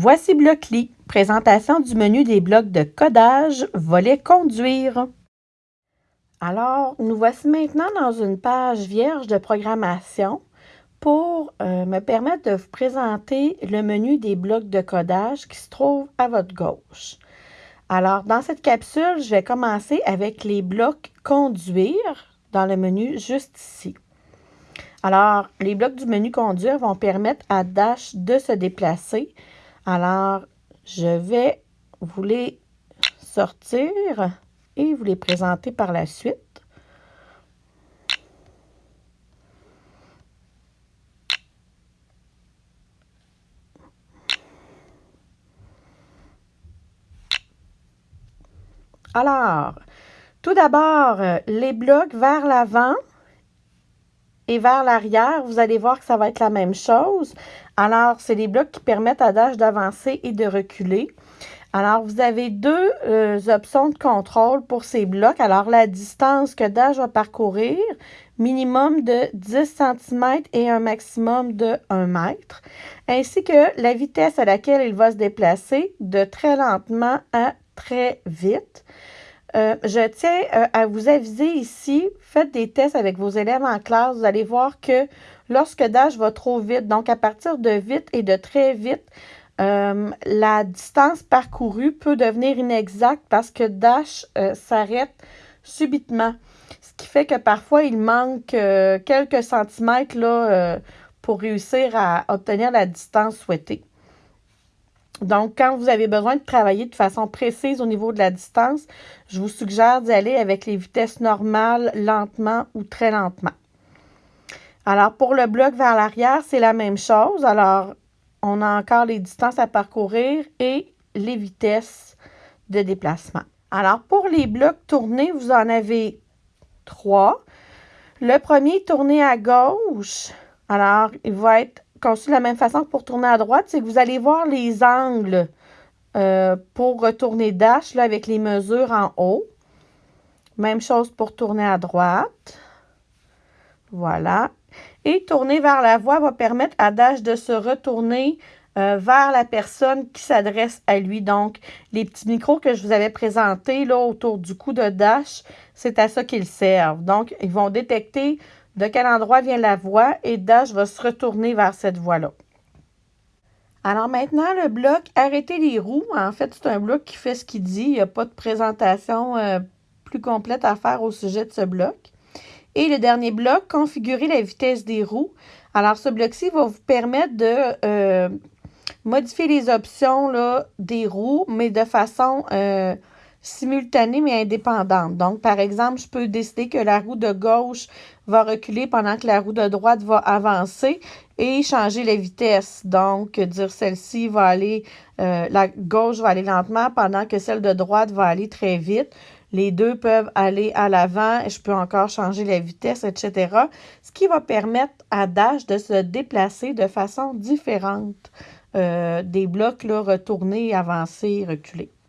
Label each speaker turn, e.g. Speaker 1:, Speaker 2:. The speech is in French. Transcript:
Speaker 1: Voici Blockly, présentation du menu des blocs de codage, volet conduire. Alors, nous voici maintenant dans une page vierge de programmation pour euh, me permettre de vous présenter le menu des blocs de codage qui se trouve à votre gauche. Alors, dans cette capsule, je vais commencer avec les blocs conduire dans le menu juste ici. Alors, les blocs du menu conduire vont permettre à Dash de se déplacer alors, je vais vous les sortir et vous les présenter par la suite. Alors, tout d'abord, les blocs vers l'avant et vers l'arrière, vous allez voir que ça va être la même chose. Alors, c'est les blocs qui permettent à Dash d'avancer et de reculer. Alors, vous avez deux euh, options de contrôle pour ces blocs. Alors, la distance que Dash va parcourir, minimum de 10 cm et un maximum de 1 mètre, ainsi que la vitesse à laquelle il va se déplacer de très lentement à très vite. Euh, je tiens euh, à vous aviser ici, faites des tests avec vos élèves en classe. Vous allez voir que lorsque Dash va trop vite, donc à partir de vite et de très vite, euh, la distance parcourue peut devenir inexacte parce que Dash s'arrête subitement. Ce qui fait que parfois, il manque quelques centimètres là, pour réussir à obtenir la distance souhaitée. Donc, quand vous avez besoin de travailler de façon précise au niveau de la distance, je vous suggère d'y aller avec les vitesses normales, lentement ou très lentement. Alors, pour le bloc vers l'arrière, c'est la même chose. Alors, on a encore les distances à parcourir et les vitesses de déplacement. Alors, pour les blocs tournés, vous en avez trois. Le premier tourné à gauche, alors, il va être conçu de la même façon que pour tourner à droite, c'est que vous allez voir les angles euh, pour retourner Dash là, avec les mesures en haut. Même chose pour tourner à droite. Voilà. Et tourner vers la voie va permettre à Dash de se retourner euh, vers la personne qui s'adresse à lui. Donc, les petits micros que je vous avais présentés là, autour du cou de Dash, c'est à ça qu'ils servent. Donc, ils vont détecter de quel endroit vient la voie et Dash va se retourner vers cette voie-là. Alors maintenant, le bloc Arrêter les roues, en fait, c'est un bloc qui fait ce qu'il dit. Il n'y a pas de présentation euh, plus complète à faire au sujet de ce bloc. Et le dernier bloc, Configurer la vitesse des roues. Alors, ce bloc-ci va vous permettre de euh, modifier les options des roues, mais de façon euh, simultanée mais indépendante. Donc, par exemple, je peux décider que la roue de gauche va reculer pendant que la roue de droite va avancer et changer la vitesse. Donc, dire celle-ci va aller, euh, la gauche va aller lentement pendant que celle de droite va aller très vite. Les deux peuvent aller à l'avant et je peux encore changer la vitesse, etc. Ce qui va permettre à Dash de se déplacer de façon différente euh, des blocs là, retournés, avancés, reculés.